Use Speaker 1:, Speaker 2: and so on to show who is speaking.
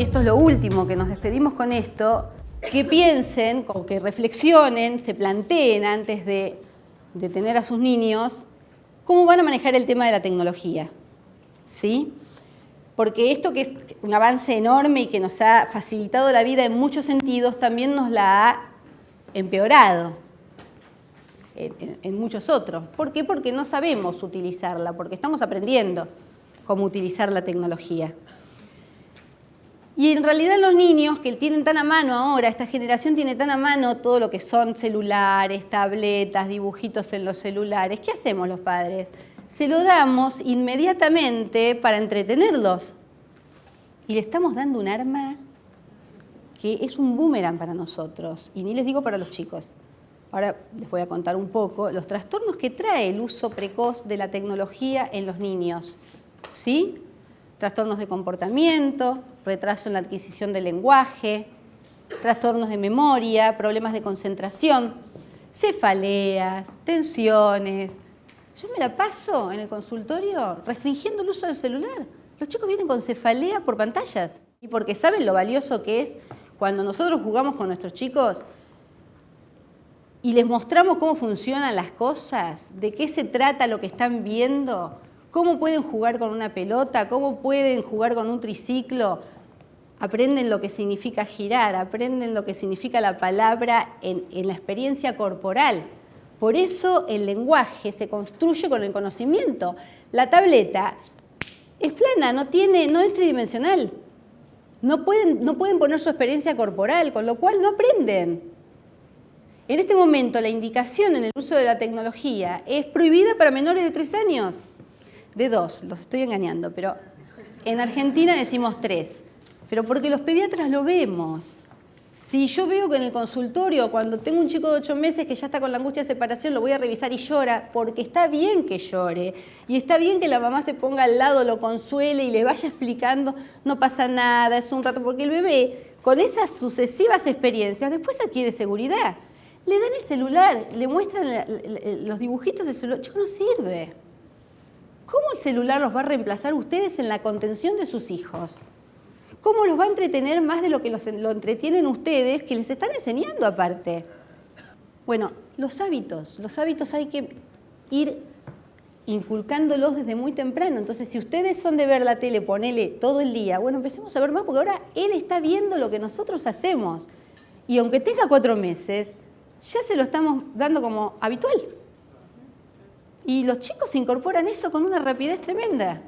Speaker 1: y esto es lo último que nos despedimos con esto, que piensen o que reflexionen, se planteen antes de, de tener a sus niños, cómo van a manejar el tema de la tecnología. ¿Sí? Porque esto que es un avance enorme y que nos ha facilitado la vida en muchos sentidos, también nos la ha empeorado en, muchos otros. ¿Por qué? Porque no sabemos utilizarla, porque estamos aprendiendo cómo utilizar la tecnología. Y en realidad los niños que tienen tan a mano ahora, esta generación tiene tan a mano todo lo que son celulares, tabletas, dibujitos en los celulares, ¿qué hacemos los padres? Se lo damos inmediatamente para entretenerlos. Y le estamos dando un arma que es un boomerang para nosotros, y ni les digo para los chicos. Ahora les voy a contar un poco los trastornos que trae el uso precoz de la tecnología en los niños. ¿Sí? trastornos de comportamiento, retraso en la adquisición del lenguaje, trastornos de memoria, problemas de concentración, cefaleas, tensiones. Yo me la paso en el consultorio restringiendo el uso del celular. Los chicos vienen con cefalea por pantallas y porque saben lo valioso que es cuando nosotros jugamos con nuestros chicos y les mostramos cómo funcionan las cosas, de qué se trata lo que están viendo, cómo pueden jugar con una pelota, cómo pueden jugar con un triciclo. Aprenden lo que significa girar, aprenden lo que significa la palabra en, la experiencia corporal. Por eso el lenguaje se construye con el conocimiento. La tableta es plana, no, tiene, no es tridimensional. No pueden, no pueden poner su experiencia corporal, con lo cual no aprenden. En este momento la indicación en el uso de la tecnología es prohibida para menores de tres años de dos, los estoy engañando, pero en Argentina decimos tres, pero porque los pediatras lo vemos. Si yo veo que en el consultorio, cuando tengo un chico de ocho meses que ya está con la angustia de separación, lo voy a revisar y llora, porque está bien que llore, y está bien que la mamá se ponga al lado, lo consuele y le vaya explicando, no pasa nada, es un rato, porque el bebé, con esas sucesivas experiencias, después adquiere seguridad. Le dan el celular, le muestran los dibujitos del celular, chico, no sirve. ¿Cómo el celular los va a reemplazar ustedes en la contención de sus hijos? ¿Cómo los va a entretener más de lo que los, lo entretienen ustedes, que les están enseñando aparte? Bueno, los hábitos. Los hábitos hay que ir inculcándolos desde muy temprano. Entonces, si ustedes son de ver la tele, ponele todo el día, bueno, empecemos a ver más, porque ahora él está viendo lo que nosotros hacemos. Y aunque tenga cuatro meses, ya se lo estamos dando como habitual. Y los chicos incorporan eso con una rapidez tremenda.